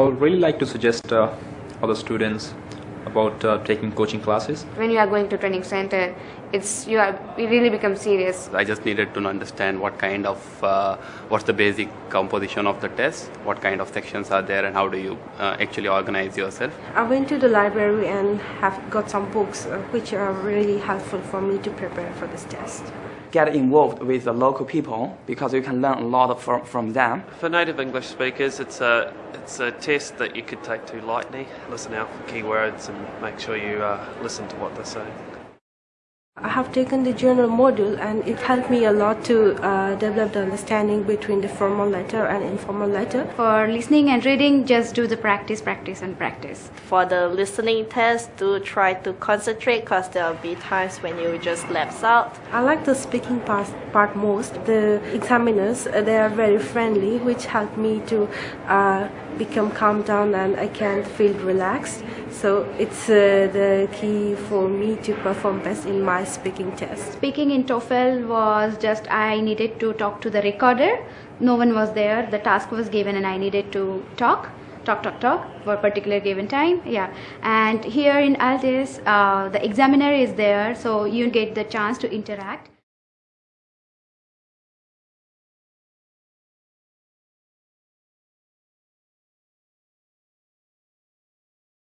would really like to suggest uh, other students about uh, taking coaching classes. When you are going to training center, it's you are you really become serious. I just needed to understand what kind of uh, what's the basic composition of the test, what kind of sections are there, and how do you uh, actually organize yourself. I went to the library and have got some books uh, which are really helpful for me to prepare for this test. Get involved with the local people because you can learn a lot from, from them. For native English speakers, it's a it's a test that you could take too lightly. Listen out for keywords and make sure you uh, listen to what they're saying. I have taken the general module and it helped me a lot to uh, develop the understanding between the formal letter and informal letter. For listening and reading, just do the practice, practice, and practice. For the listening test, do try to concentrate because there will be times when you just lapse out. I like the speaking part, part most. The examiners, uh, they are very friendly, which helped me to uh, become calm down and I can feel relaxed. So it's uh, the key for me to perform best in my speaking test. Speaking in TOEFL was just I needed to talk to the recorder. No one was there. The task was given and I needed to talk talk talk talk for a particular given time yeah and here in IELTS uh, the examiner is there so you get the chance to interact